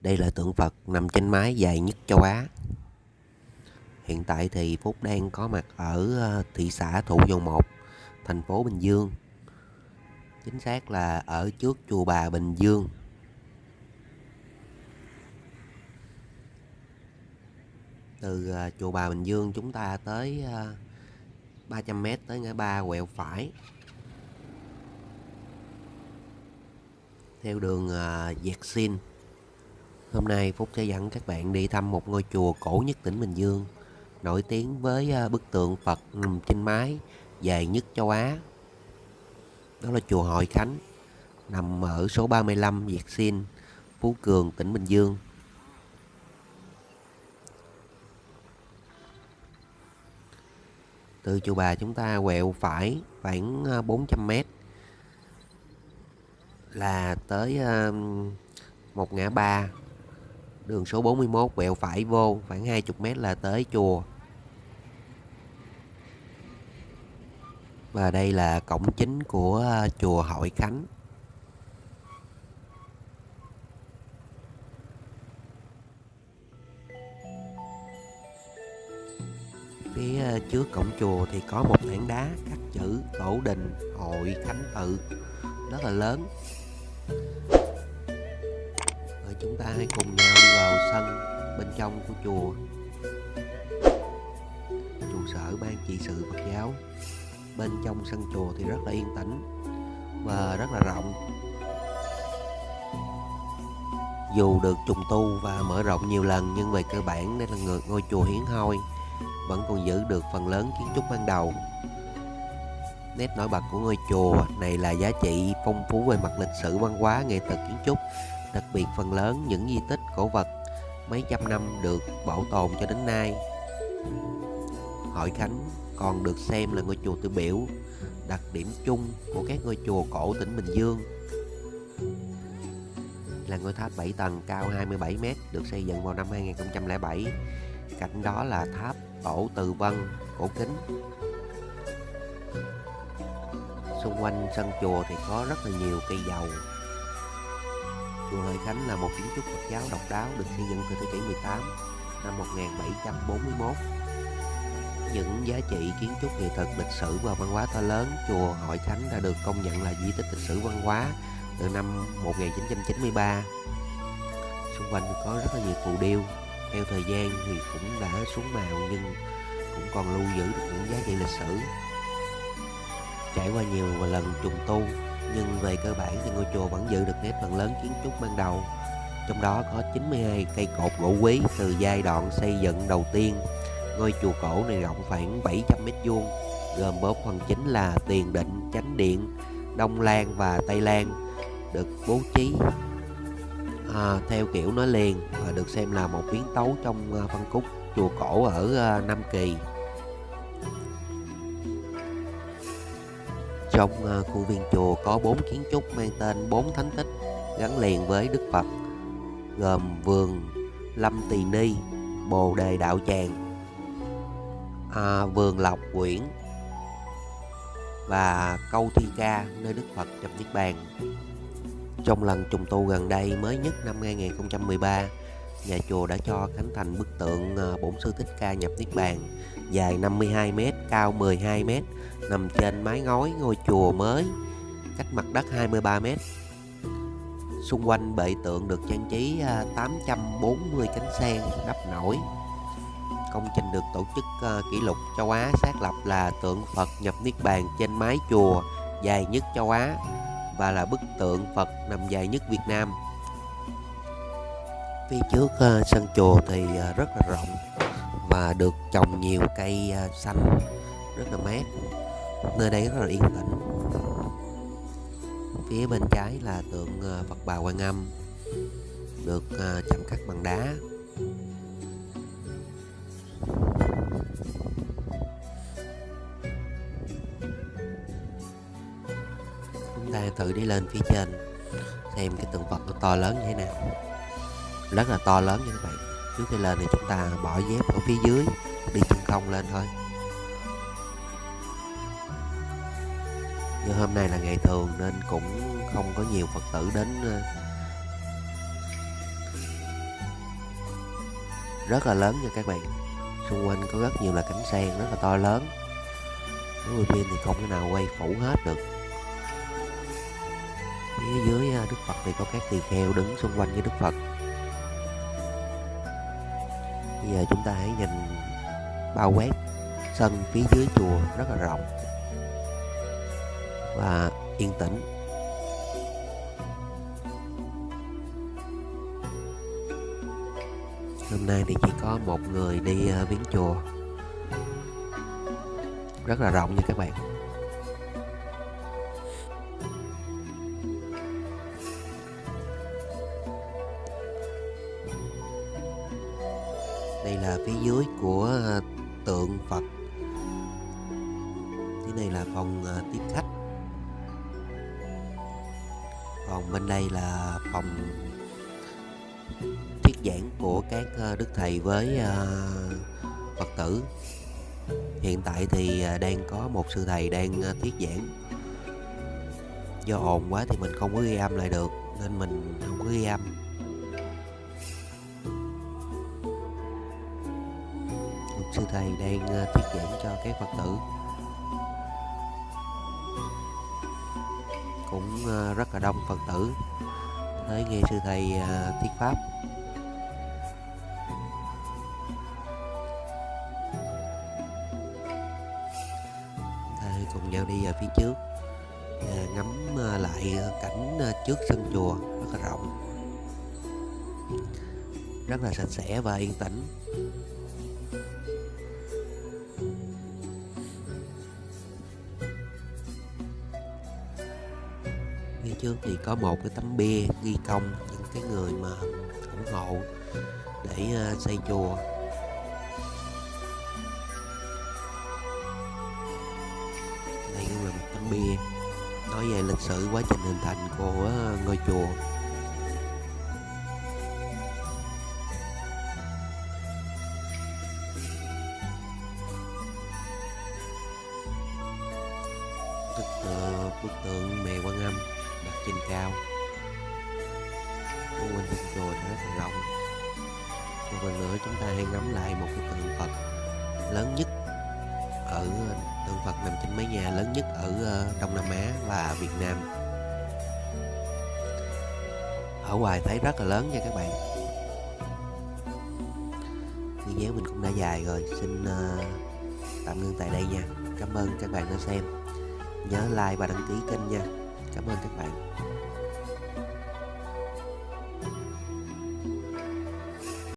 Đây là tượng Phật nằm trên mái dài nhất châu Á. Hiện tại thì Phúc đang có mặt ở ờ, thị xã Thụ Dầu Một, thành phố Bình Dương. Chính xác là ở trước chùa Bà Bình Dương. Từ ờ, chùa Bà Bình Dương chúng ta tới ờ, 300m tới ngã ba quẹo phải. Theo đường Dẹt Xin Hôm nay Phúc sẽ dẫn các bạn đi thăm một ngôi chùa cổ nhất tỉnh Bình Dương, nổi tiếng với à, bức tượng Phật nằm trên mái dài nhất châu Á. Đó là chùa Hội Khánh, nằm ở số 35 Việt Xin, Phú Cường, tỉnh Bình Dương. Từ chùa Bà chúng ta quẹo phải khoảng à, 400 mét m là tới à, một ngã ba Đường số 41 quẹo phải vô, khoảng 20 mét là tới chùa. Và đây là cổng chính của à, chùa Hội Khánh. Phía à, trước cổng chùa thì có một tảng đá khắc chữ Tổ đình Hội Khánh tự, rất là lớn chúng ta hãy cùng nhau đi vào sân bên trong của chùa. Trụ sở ban trị sự Phật giáo. Bên trong sân chùa thì rất là yên tĩnh và rất là rộng. Dù được trùng tu và mở rộng nhiều lần, nhưng về cơ bản đây là người ngôi chùa hiến hoi, vẫn còn giữ được phần lớn kiến trúc ban đầu. Nét nổi bật của ngôi chùa này là giá trị phong phú về mặt lịch sử, văn hóa, nghệ thuật, kiến trúc đặc biệt phần lớn những di tích cổ vật mấy trăm năm được bảo tồn cho đến nay. Hội Khánh còn được xem là ngôi chùa tiêu biểu, đặc điểm chung của các ngôi chùa cổ tỉnh Bình Dương. Là ngôi tháp 7 tầng cao 27m được xây dựng vào năm 2007. Cạnh đó là tháp Tổ Từ Vân cổ kính. Xung quanh sân chùa thì có rất là nhiều cây dầu Chùa Hội Khánh là một kiến trúc Phật giáo độc đáo được xây dựng từ thế kỷ 18 năm 1741. Những giá trị kiến trúc nghệ thuật lịch sử và văn hóa to lớn, chùa Hội Khánh đã được công nhận là di tích lịch sử văn hóa từ năm 1993. Xung quanh có rất là nhiều phù điêu. Theo thời gian thì cũng đã xuống màu nhưng cũng còn lưu giữ được những giá trị lịch sử. Trải qua nhiều lần trùng tu nhưng về cơ bản thì ngôi chùa vẫn giữ được nét phần lớn kiến trúc ban đầu. Trong đó có 92 cây cột gỗ quý từ giai đoạn xây dựng đầu tiên. Ngôi chùa cổ này rộng khoảng 700 mét vuông gồm bốn phần chính là tiền định chánh điện đông lan và tây lan được bố trí à, theo kiểu nói liền và được xem là một biến tấu trong à, phân khúc chùa cổ ở à, Nam Kỳ. Trong khuôn khu viên chùa có bốn kiến trúc mang tên bốn thánh tích gắn liền với Đức Phật gồm vườn Lâm Tỳ Ni, Bồ Đề Đạo Tràng, à, vườn Lộc Quyển và Câu Thi Ca nơi Đức Phật nhập Niết Bàn. Trong lần trùng tu gần đây mới nhất năm 2013, nhà chùa đã cho khánh thành bức tượng à, Bổn Sư Thích Ca nhập Niết Bàn dài 52m, cao 12m, nằm trên mái ngói ngôi chùa mới, cách mặt đất 23m. Xung quanh bệ tượng được trang trí à, 840 cánh sen đắp nổi. Công trình được tổ chức à, kỷ lục châu Á xác lập là tượng Phật nhập Niết Bàn trên mái chùa dài nhất châu Á và là bức tượng Phật nằm dài nhất Việt Nam. Phía trước ờ, sân chùa thì ờ, rất là rộng và được trồng nhiều cây ờ, xanh, rất là mát. Nơi đây rất là yên tĩnh. Phía bên trái là tượng Phật Bà Quan Âm, được chạm khắc bằng đá. Chúng ta thử đi lên phía trên, xem cái tượng Phật nó to lớn như thế nào rất là to lớn như các bạn trước khi lên thì chúng ta bỏ dép ở phía dưới, đi chân không lên thôi. Nhưng hôm nay là ngày thường nên cũng không có nhiều phật tử đến ờ, rất là lớn nha các bạn. Xung quanh có rất nhiều là cánh sen rất là to lớn. Nếu quay thì không thể nào quay phủ hết được. Phía dưới ờ, đức phật thì có các tỳ kheo đứng xung quanh với đức phật bây giờ à, chúng ta hãy nhìn bao quát sân phía dưới chùa rất là rộng và yên tĩnh. Hôm nay thì chỉ có một người đi à, viếng chùa. Rất là rộng nha các bạn. Đây là phía dưới của ờ, tượng Phật. Cái này là phòng ờ, tiếp khách. Còn bên đây là phòng thuyết giảng của các ờ, đức thầy với Phật tử. Hiện tại thì đang có một sư thầy đang thuyết giảng. Do ồn quá thì mình không có ghi âm lại được, Nên mình không có ghi âm. Sư thầy đang à, thuyết giảng cho các phật tử. Cũng à, rất là đông phật tử tới nghe sư thầy à, thuyết pháp. Thầy cùng nhau đi ở phía trước ngắm lại cảnh trước sân chùa, rất là rộng. Rất là sạch sẽ và yên tĩnh. Trước thì có một cái tấm bia, ghi công, những cái người mà ủng hộ để ờ, xây chùa. Đây cũng là một tấm bia. Nói về lịch sử, quá trình hình thành của ờ, ngôi chùa. Bức ờ, tượng mẹ quan âm trên cao. Xung quanh trong chùa rất thần long một lần nữa chúng ta hãy ngắm lại một cái tượng Phật lớn nhất ở tượng Phật nằm trên mái nhà lớn nhất ở ờ, Đông Nam Á và Việt Nam. Ở ngoài thấy rất là lớn nha các bạn. Video mình cũng đã dài rồi xin uh, tạm ngưng tại đây nha. Cảm ơn các bạn đã xem. Nhớ like và đăng ký kênh nha cảm ơn các bạn.